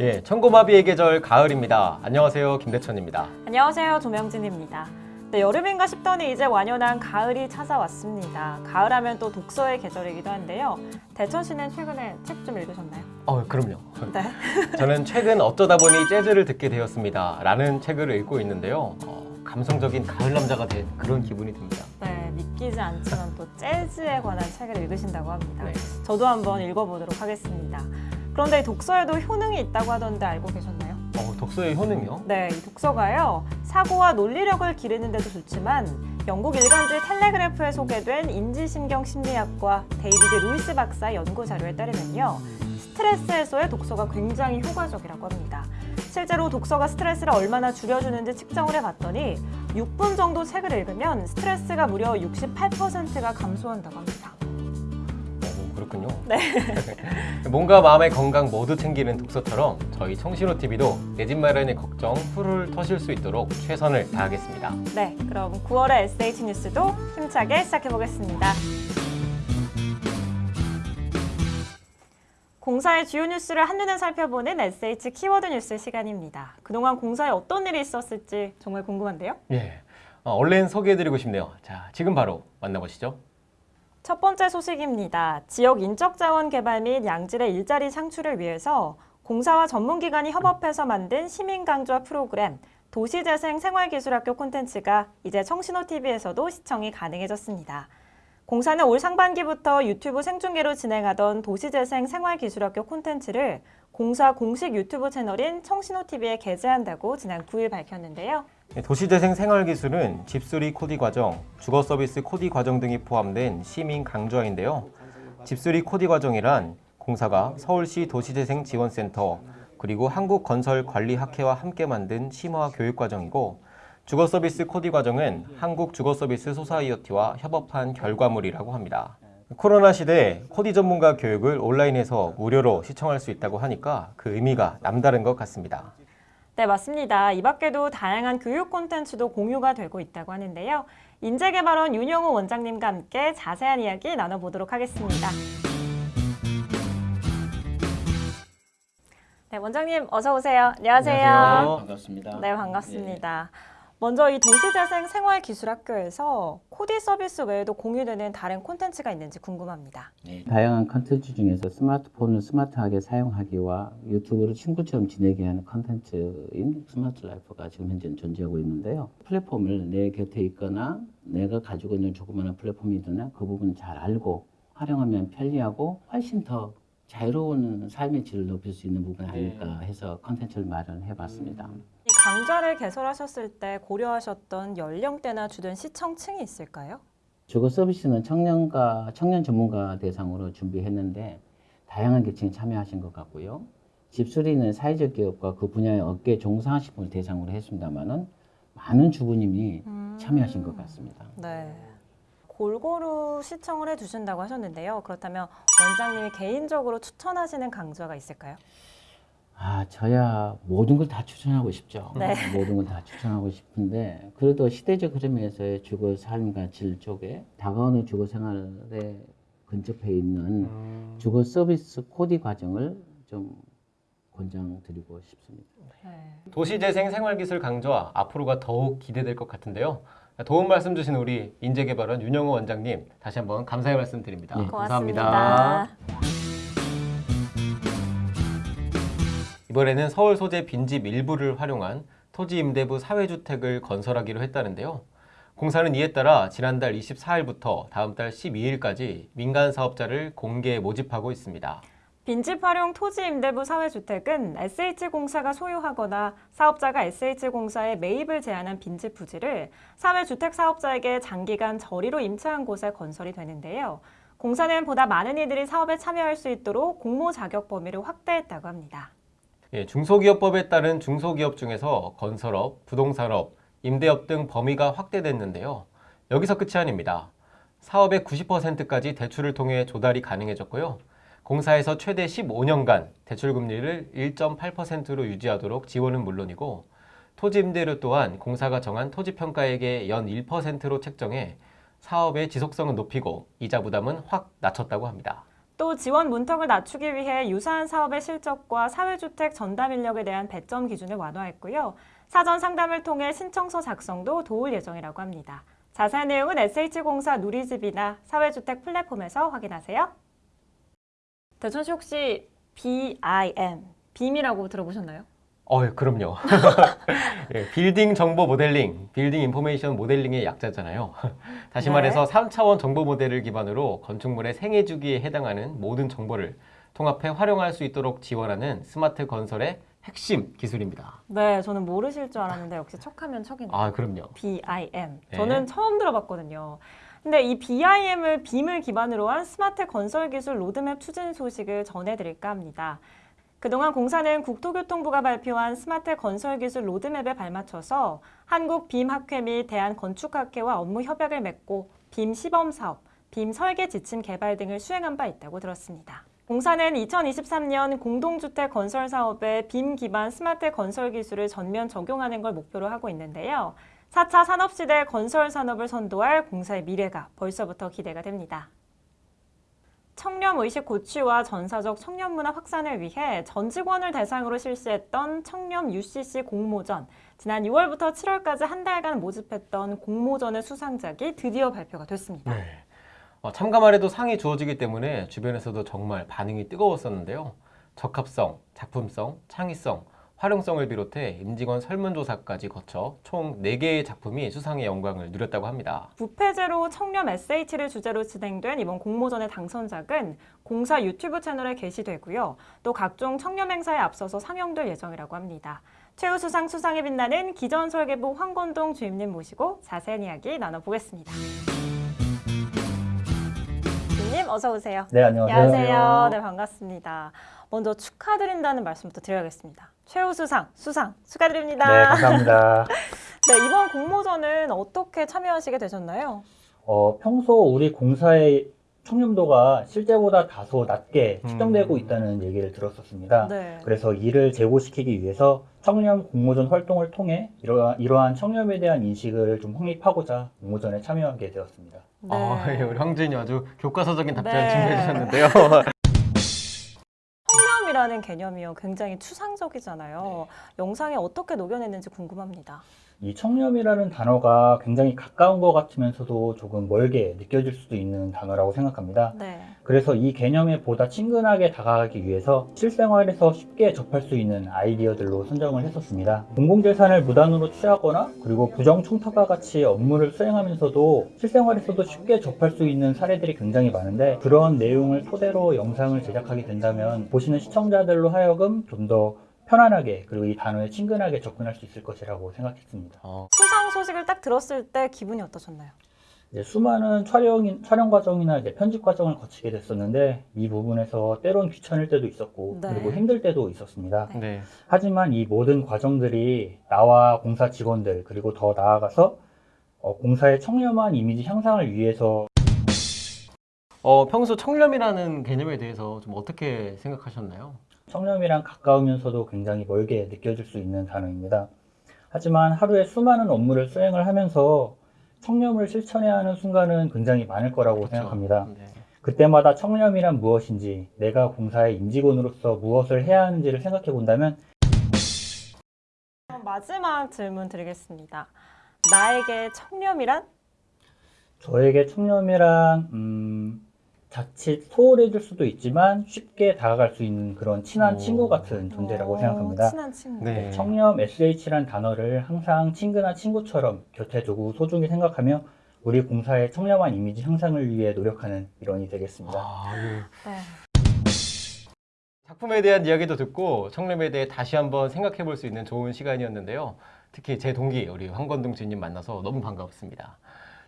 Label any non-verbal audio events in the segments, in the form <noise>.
예, 천고마비의 계절 가을입니다. 안녕하세요, 김대천입니다. 안녕하세요. 조명진입니다. 네, 여름인가 싶더니 이제 완연한 가을이 찾아왔습니다. 가을하면 또 독서의 계절이기도 한데요. 대천 씨는 최근에 책 좀 읽으셨나요? 어, 그럼요. 네. <laughs> 저는 최근 어쩌다 보니 재즈를 듣게 되었습니다. 라는 책을 읽고 있는데요. 어, 감성적인 가을 남자가 된 그런 기분이 듭니다. 네, 믿기지 않지만 또 재즈에 관한 책을 읽으신다고 합니다. 네. 저도 한번 읽어보도록 하겠습니다. 그런데 이 독서에도 효능이 있다고 하던데 알고 계셨나요? 어, 독서의 효능이요? 네, 이 독서가요. 사고와 논리력을 기르는 데도 좋지만 영국 일간지 텔레그래프에 소개된 인지신경 심리학과 데이비드 루이스 박사 연구 자료에 따르면요. 스트레스 해소에 독서가 굉장히 효과적이라고 합니다. 실제로 독서가 스트레스를 얼마나 줄여주는지 측정을 해봤더니 6분 정도 책을 읽으면 스트레스가 무려 68%가 감소한다고 합니다. 네. <laughs> 몸과 마음의 건강 모두 챙기는 독서처럼 저희 청신호 TV도 내 집 마련의 걱정 풀을 터실 수 있도록 최선을 다하겠습니다. 네, 그럼 9월의 SH 뉴스도 힘차게 시작해 보겠습니다. 공사의 주요 뉴스를 한눈에 살펴보는 SH 키워드 뉴스 시간입니다. 그동안 공사에 어떤 일이 있었을지 정말 궁금한데요. 예, 어, 얼른 소개해드리고 싶네요. 자, 지금 바로 만나보시죠. 첫 번째 소식입니다. 지역 인적 자원 개발 및 양질의 일자리 창출을 위해서 공사와 전문기관이 협업해서 만든 시민 강좌 프로그램 도시재생 생활기술학교 콘텐츠가 이제 청신호 TV에서도 시청이 가능해졌습니다. 공사는 올 상반기부터 유튜브 생중계로 진행하던 도시재생 생활기술학교 콘텐츠를 공사 공식 유튜브 채널인 청신호 TV에 게재한다고 지난 9일 밝혔는데요. 예, 도시재생 생활기술은 집수리 코디 과정, 주거 서비스 코디 과정 등이 포함된 시민 강좌인데요. 집수리 코디 과정이란 공사가 서울시 도시재생 지원센터 그리고 한국건설관리학회와 함께 만든 심화 교육 과정이고 주거 서비스 코디 과정은 한국 주거 서비스 소사이어티와 협업한 결과물이라고 합니다. 코로나 시대에 코디 전문가 교육을 온라인에서 무료로 시청할 수 있다고 하니까 그 의미가 남다른 것 같습니다. 네, 맞습니다. 이 밖에도 다양한 교육 콘텐츠도 공유가 되고 있다고 하는데요. 인재개발원 윤영호 원장님과 함께 자세한 이야기 나눠보도록 하겠습니다. 네, 원장님 어서 오세요. 안녕하세요. 안녕하세요. 반갑습니다. 네, 반갑습니다. 먼저 이 도시재생 생활기술학교에서 코디 서비스 외에도 공유되는 다른 콘텐츠가 있는지 궁금합니다. 네, 다양한 컨텐츠 중에서 스마트폰을 스마트하게 사용하기와 유튜브를 친구처럼 지내게 하는 컨텐츠인 smart life가 지금 현재 존재하고 있는데요. 플랫폼을 내 곁에 있거나 내가 가지고 있는 조그마한 플랫폼이든 그 부분을 잘 알고 활용하면 편리하고 훨씬 더 자유로운 삶의 질을 높일 수 있는 부분이 아닐까 해서 컨텐츠를 마련해 봤습니다. 이 강좌를 개설하셨을 때 고려하셨던 연령대나 주된 시청층이 있을까요? 주거 서비스는 청년과 청년 전문가 대상으로 준비했는데 다양한 계층이 참여하신 것 같고요. 집수리는 사회적 기업과 그 분야의 업계 종사하신 분을 대상으로 했습니다만은 많은 주부님이 참여하신 것 같습니다. 네. 골고루 시청을 해주신다고 하셨는데요. 그렇다면 원장님이 개인적으로 추천하시는 강좌가 있을까요? 아, 저야 모든 걸 다 추천하고 싶죠. 네. 모든 걸 다 추천하고 싶은데 그래도 시대적 흐름에서의 주거 삶과 질 쪽에 다가오는 주거 생활에 근접해 있는 주거 서비스 코디 과정을 좀 권장드리고 싶습니다. 네. 도시재생 생활기술 강좌 앞으로가 더욱 기대될 것 같은데요. 도움 말씀 주신 우리 인재개발원 윤영호 원장님 다시 한번 감사의 말씀 드립니다. 네. 고맙습니다. 이번에는 서울 소재 빈집 일부를 활용한 토지 임대부 사회주택을 건설하기로 했다는데요. 공사는 이에 따라 지난달 24일부터 다음 달 12일까지 민간 사업자를 공개 모집하고 있습니다. 빈집 활용 토지 임대부 사회주택은 SH공사가 소유하거나 사업자가 SH공사에 매입을 제한한 빈집 부지를 사회주택 사업자에게 장기간 저리로 임차한 곳에 건설이 되는데요. 공사는 보다 많은 이들이 사업에 참여할 수 있도록 공모 자격 범위를 확대했다고 합니다. 예, 중소기업법에 따른 중소기업 중에서 건설업, 부동산업, 임대업 등 범위가 확대됐는데요. 여기서 끝이 아닙니다. 사업의 90%까지 대출을 통해 조달이 가능해졌고요. 공사에서 최대 15년간 대출 금리를 1.8%로 유지하도록 지원은 물론이고 토지 임대료 또한 공사가 정한 토지 평가액의 연 1%로 책정해 사업의 지속성은 높이고 이자 부담은 확 낮췄다고 합니다. 또 지원 문턱을 낮추기 위해 유사한 사업의 실적과 사회주택 전담 인력에 대한 배점 기준을 완화했고요. 사전 상담을 통해 신청서 작성도 도울 예정이라고 합니다. 자세한 내용은 SH공사 누리집이나 사회주택 플랫폼에서 확인하세요. 대천 씨 혹시 BIM, BIM이라고 들어보셨나요? 어, 예, 그럼요. <laughs> 예, 빌딩 정보 모델링, Building Information Modeling의 약자잖아요. <laughs> 다시 네. 말해서 3차원 정보 모델을 기반으로 건축물의 생애 주기에 해당하는 모든 정보를 통합해 활용할 수 있도록 지원하는 스마트 건설의 핵심 기술입니다. 네, 저는 모르실 줄 알았는데 역시 척하면 척이네요. 아, 그럼요. BIM. 네. 저는 처음 들어봤거든요. 근데 이 BIM을 BIM을 기반으로 한 스마트 건설 기술 로드맵 추진 소식을 전해드릴까 합니다. 그동안 공사는 국토교통부가 발표한 스마트 건설 기술 로드맵에 발맞춰서 한국 BIM 학회 및 대한건축학회와 업무 협약을 맺고 BIM 시범 사업, BIM 설계 지침 개발 등을 수행한 바 있다고 들었습니다. 공사는 2023년 공동주택 건설 사업에 BIM 기반 스마트 건설 기술을 전면 적용하는 걸 목표로 하고 있는데요. 4차 산업시대 건설 산업을 선도할 공사의 미래가 벌써부터 기대가 됩니다. 청렴 의식 고취와 전사적 청렴 문화 확산을 위해 전 직원을 대상으로 실시했던 청렴 UCC 공모전. 지난 6월부터 7월까지 한 달간 모집했던 공모전의 수상작이 드디어 발표가 됐습니다. 네. 어, 참가만 해도 상이 주어지기 때문에 주변에서도 정말 반응이 뜨거웠었는데요. 적합성, 작품성, 창의성, 활용성을 비롯해 임직원 설문조사까지 거쳐 총 4개의 작품이 수상의 영광을 누렸다고 합니다. 부패제로 청렴 SH를 주제로 진행된 이번 공모전의 당선작은 공사 유튜브 채널에 게시되고요. 또 각종 청렴 행사에 앞서서 상영될 예정이라고 합니다. 최우수상 수상에 빛나는 기전설계부 황건동 주임님 모시고 자세한 이야기 나눠보겠습니다. 주임님 어서 오세요. 네, 안녕하세요. 안녕하세요. 네, 반갑습니다. 먼저 축하드린다는 말씀부터 드려야겠습니다. 최우 수상 수상 축하드립니다. 네, 감사합니다. <laughs> 네, 이번 공모전은 어떻게 참여하시게 되셨나요? 어, 평소 우리 공사의 청렴도가 실제보다 다소 낮게 음. 측정되고 있다는 얘기를 들었었습니다. 네. 그래서 이를 제고시키기 위해서 청렴 공모전 활동을 통해 이러한, 이러한 청렴에 대한 인식을 좀 확립하고자 공모전에 참여하게 되었습니다. 네. 아, 예, 우리 황주인이 아주 교과서적인 답변 네. 준비해 주셨는데요. <laughs> 청렴이라는 개념이요. 굉장히 추상적이잖아요. 영상에 어떻게 녹여냈는지 궁금합니다. 이 청렴이라는 단어가 굉장히 가까운 것 같으면서도 조금 멀게 느껴질 수도 있는 단어라고 생각합니다. 네. 그래서 이 개념에 보다 친근하게 다가가기 위해서 실생활에서 쉽게 접할 수 있는 아이디어들로 선정을 했었습니다. 공공재산을 무단으로 취하거나 그리고 부정청탁과 같이 업무를 수행하면서도 실생활에서도 쉽게 접할 수 있는 사례들이 굉장히 많은데 그런 내용을 토대로 영상을 제작하게 된다면 보시는 시청자들로 하여금 좀더 편안하게 그리고 이 단어에 친근하게 접근할 수 있을 것이라고 생각했습니다. 어, 수상 소식을 딱 들었을 때 기분이 어떠셨나요? 이제 수많은 촬영, 촬영 과정이나 이제 편집 과정을 거치게 됐었는데 이 부분에서 때론 귀찮을 때도 있었고 네. 그리고 힘들 때도 있었습니다. 네. 하지만 이 모든 과정들이 나와 공사 직원들 그리고 더 나아가서 어, 공사의 청렴한 이미지 향상을 위해서 어, 평소 청렴이라는 개념에 대해서 좀 어떻게 생각하셨나요? 청렴이랑 가까우면서도 굉장히 멀게 느껴질 수 있는 단어입니다. 하지만 하루에 수많은 업무를 수행을 하면서 청렴을 실천해야 하는 순간은 굉장히 많을 거라고 그렇죠. 생각합니다. 네. 그때마다 청렴이란 무엇인지, 내가 공사의 임직원으로서 무엇을 해야 하는지를 생각해 본다면 마지막 질문 드리겠습니다. 나에게 청렴이란? 저에게 청렴이란 음, 자칫 소홀해질 수도 있지만 쉽게 다가갈 수 있는 그런 친한 오. 친구 같은 존재라고 어, 생각합니다. 친한 친구. 네. 청렴 SH란 단어를 항상 친근한 친구처럼 곁에 두고 소중히 생각하며 우리 공사의 청렴한 이미지 향상을 위해 노력하는 일원이 되겠습니다. 아, 예. 네. 작품에 대한 이야기도 듣고 청렴에 대해 다시 한번 생각해 볼 수 있는 좋은 시간이었는데요. 특히 제 동기 우리 황건동 주님 만나서 너무 반가웠습니다.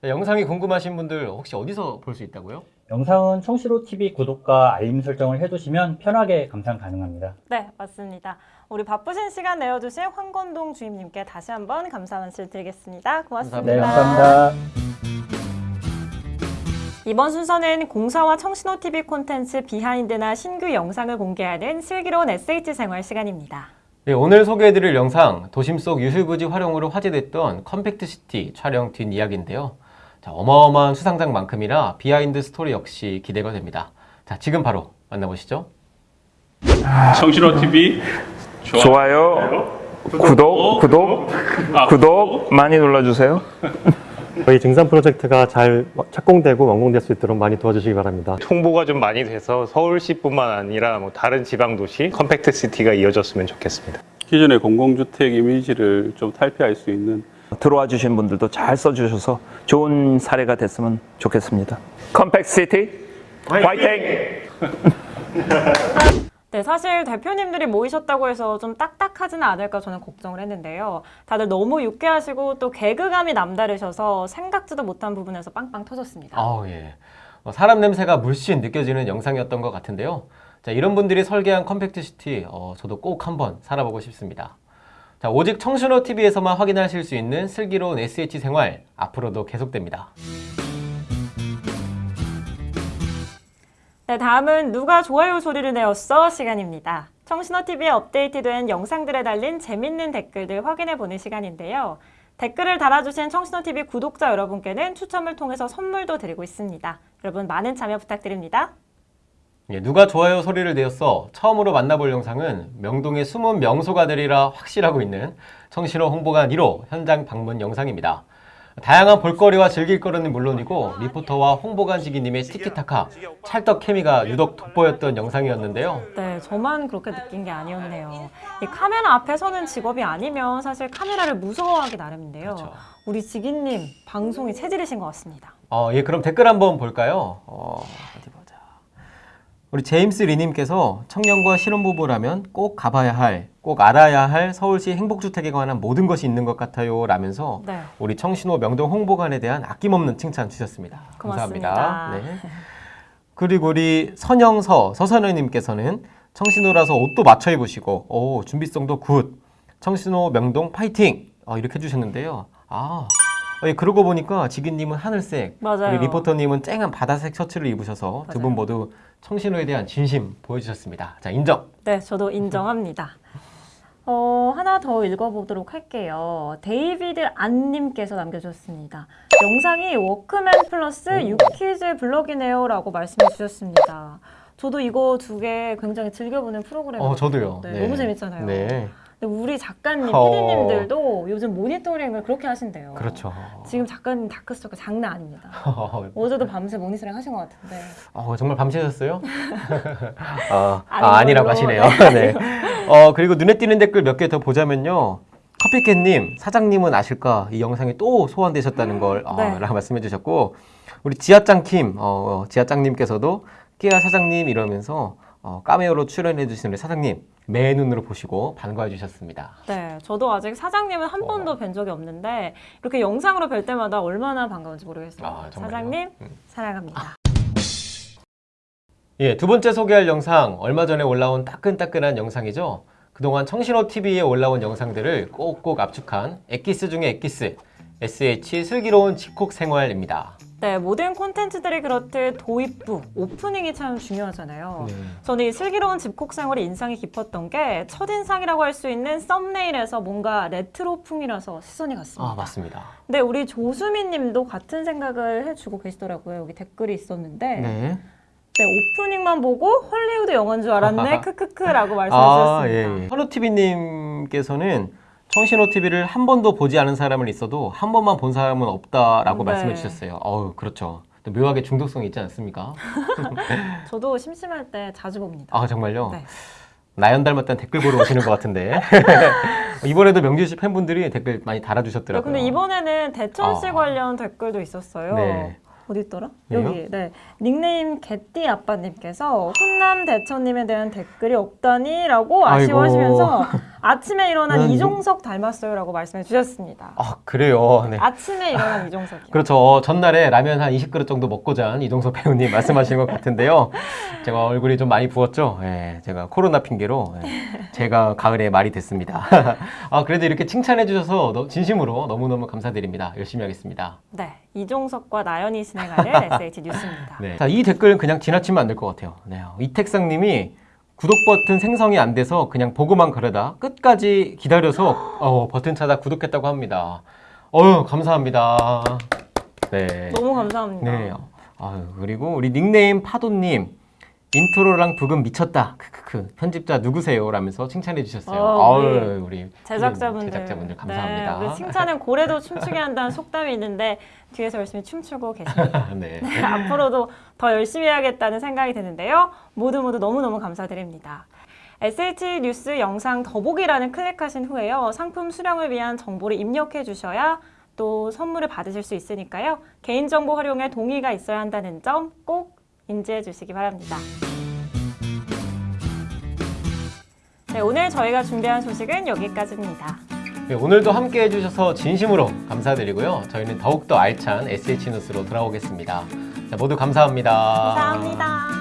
자, 영상이 궁금하신 분들 혹시 어디서 볼 수 있다고요? 영상은 청신호 TV 구독과 알림 설정을 해두시면 편하게 감상 가능합니다. 네, 맞습니다. 우리 바쁘신 시간 내어주신 황건동 주임님께 다시 한번 감사 말씀 드리겠습니다. 고맙습니다. 네, 감사합니다. 이번 순서는 공사와 청신호 TV 콘텐츠 behind나 신규 영상을 공개하는 슬기로운 SH 생활 시간입니다. 네, 오늘 소개해드릴 영상 도심 속 유휴부지 활용으로 화제됐던 compact city 촬영 뒷이야기인데요. 자, 어마어마한 수상작만큼이나 behind story 역시 기대가 됩니다. 자, 지금 바로 만나보시죠. 청신호 TV 좋아요, 구독, 구독, 아, 구독 많이 눌러주세요. 저희 증산 프로젝트가 잘 착공되고 완공될 수 있도록 많이 도와주시기 바랍니다. 홍보가 좀 많이 돼서 서울시뿐만 아니라 뭐 다른 지방 도시 compact city가 이어졌으면 좋겠습니다. 기존의 공공주택 이미지를 좀 탈피할 수 있는 들어와 주신 분들도 잘 써주셔서 좋은 사례가 됐으면 좋겠습니다. compact city 화이팅! <laughs> 네, 사실 대표님들이 모이셨다고 해서 좀 딱딱하지는 않을까 저는 걱정을 했는데요. 다들 너무 유쾌하시고 또 개그감이 남다르셔서 생각지도 못한 부분에서 빵빵 터졌습니다. 아우 예. 어, 사람 냄새가 물씬 느껴지는 영상이었던 것 같은데요. 자 이런 분들이 설계한 compact city 어, 저도 꼭 한번 살아보고 싶습니다. 자 오직 청신호 TV에서만 확인하실 수 있는 슬기로운 SH 생활 앞으로도 계속됩니다. 네, 다음은 누가 좋아요 소리를 내었어 시간입니다. 청신호TV에 업데이트된 영상들에 달린 재밌는 댓글들 확인해보는 시간인데요. 댓글을 달아주신 청신호TV 구독자 여러분께는 추첨을 통해서 선물도 드리고 있습니다. 여러분 많은 참여 부탁드립니다. 예, 누가 좋아요 소리를 내었어 처음으로 만나볼 영상은 명동의 숨은 명소가 되리라 확실하고 있는 청신호 홍보관 1호 현장 방문 영상입니다. 다양한 볼거리와 즐길 거리는 물론이고 리포터와 홍보관 지기님의 티키타카 찰떡 케미가 유독 돋보였던 영상이었는데요. 네, 저만 그렇게 느낀 게 아니었네요. 이 카메라 앞에 서는 직업이 아니면 사실 카메라를 무서워하기 나름인데요. 그렇죠. 우리 지기님 방송이 체질이신 것 같습니다. 어, 예, 그럼 댓글 한번 볼까요? 어, 어디 보자. 우리 제임스 리님께서 청년과 신혼부부라면 꼭 가봐야 할, 꼭 알아야 할 서울시 행복주택에 관한 모든 것이 있는 것 같아요. 라면서 네. 우리 청신호 명동 홍보관에 대한 아낌없는 칭찬 주셨습니다. 고맙습니다. 감사합니다. 네. 그리고 우리 선영서 서선우님께서는 청신호라서 옷도 맞춰 입으시고 오, 준비성도 good. 청신호 명동 파이팅! 어, 이렇게 해주셨는데요. 아, 어, 예, 그러고 보니까 지기님은 하늘색, 맞아요. 우리 리포터님은 쨍한 바다색 셔츠를 입으셔서 두 분. 모두 청신호에 대한 진심 보여주셨습니다. 자, 인정. 네, 저도 인정합니다. 어, 하나 더 읽어보도록 할게요. 데이비드 안님께서 남겨주셨습니다. 영상이 워크맨 플러스 유퀴즈 블럭이네요 라고 말씀해 주셨습니다. 저도 이거 두 개 굉장히 즐겨보는 프로그램이에요. 어, 저도요. 네, 너무 재밌잖아요. 네, 우리 작가님, 어. PD님들도 요즘 모니터링을 그렇게 하신대요. 그렇죠. 지금 작가님 다크서클 장난 아닙니다. <laughs> 어제도 밤새 모니터링 하신 것 같은데. 어, 정말 밤새셨어요? <laughs> 아, 아, 아니라고 하시네요. <laughs> 네. 어, 그리고 눈에 띄는 댓글 몇 개 더 보자면요. 커피캣님, 사장님은 아실까? 이 영상이 또 소환되셨다는 걸 어, 네. 말씀해 주셨고, 우리 지하짱킴, 어, 지하짱님께서도 끼야 사장님 이러면서 어, 까메오로 출연해 주시는 우리 사장님, 매 눈으로 보시고 반가워 주셨습니다. 네, 저도 아직 사장님은 한 어. 번도 뵌 적이 없는데 이렇게 영상으로 뵐 때마다 얼마나 반가운지 모르겠어요. 아? 사장님 음. 사랑합니다. 예, 두 번째 소개할 영상 얼마 전에 올라온 따끈따끈한 영상이죠. 그동안 청신호 TV에 올라온 영상들을 꼭꼭 압축한 엑기스 중의 엑기스 SH 슬기로운 집콕 생활입니다. 네, 모든 콘텐츠들이 그렇듯 도입부, 오프닝이 참 중요하잖아요. 네. 저는 이 슬기로운 집콕 생활이 인상이 깊었던 게 첫인상이라고 할 수 있는 썸네일에서 뭔가 레트로풍이라서 시선이 갔습니다. 아 맞습니다. 근데 우리 조수민 님도 같은 생각을 해주고 계시더라고요. 여기 댓글이 있었는데 네. 네, 오프닝만 보고 헐리우드 영화인 줄 알았네. <laughs> 크크크라고 말씀해 아. 예. 현우 TV님께서는 청신호 TV를 한 번도 보지 않은 사람은 있어도 한 번만 본 사람은 없다라고 네. 말씀해 주셨어요. 어우 그렇죠. 또 묘하게 중독성이 있지 않습니까? <laughs> 저도 심심할 때 자주 봅니다. 아 정말요? 네. 나연 닮았다는 댓글 보러 오시는 것 같은데 <laughs> 이번에도 명주씨 팬분들이 댓글 많이 네, 달아주셨더라고요. 근데 이번에는 대천시 아. 관련 댓글도 있었어요. 네. 어디 있더라? 여기요? 여기. 네. 닉네임 개띠 아빠님께서 훈남 대천님에 대한 댓글이 없다니라고. 아쉬워하시면서 <laughs> 아침에 일어난 난 이종석 닮았어요라고 말씀해 주셨습니다. 아 그래요. 네. 아침에 일어난 이종석이요. 그렇죠. 어, 전날에 라면 한 20그릇 정도 먹고 잔 이동석 배우님 말씀하신 것 같은데요. <laughs> 제가 얼굴이 좀 많이 부었죠. 예, 제가 코로나 핑계로 예, 제가 가을에 말이 됐습니다. <laughs> 아 그래도 이렇게 칭찬해 주셔서 너- 진심으로 너무너무 감사드립니다. 열심히 하겠습니다. 네. 이종석과 나연이 진행하는 SH 뉴스입니다. 네. 자, 이 댓글은 그냥 지나치면 안 될 것 같아요. 네. 이택상 님이 구독 버튼 생성이 안 돼서 그냥 보고만 그러다 끝까지 기다려서 어, 버튼 찾아 구독했다고 합니다. 어유 감사합니다. 네. 너무 감사합니다. 네. 아유, 그리고 우리 닉네임 파도님 인트로랑 브금 미쳤다. 크크크. 편집자 누구세요? 라면서 칭찬해 주셨어요. 어, 아유, 우리 제작자분들. 제작자분들 감사합니다. 네, 칭찬은 고래도 춤추게 한다는 속담이 있는데 뒤에서 열심히 춤추고 계십니다. <laughs> 네. 네, <laughs> 앞으로도 더 열심히 해야겠다는 생각이 드는데요. 모두 모두 너무너무 감사드립니다. SH 뉴스 영상 더보기란을 클릭하신 후에요. 상품 수령을 위한 정보를 입력해 주셔야 또 선물을 받으실 수 있으니까요. 개인정보 활용에 동의가 있어야 한다는 점 꼭 인지해 주시기 바랍니다. 네, 오늘 저희가 준비한 소식은 여기까지입니다. 네, 오늘도 함께 해주셔서 진심으로 감사드리고요. 저희는 더욱더 알찬 SH 뉴스로 돌아오겠습니다. 자, 모두 감사합니다. 감사합니다.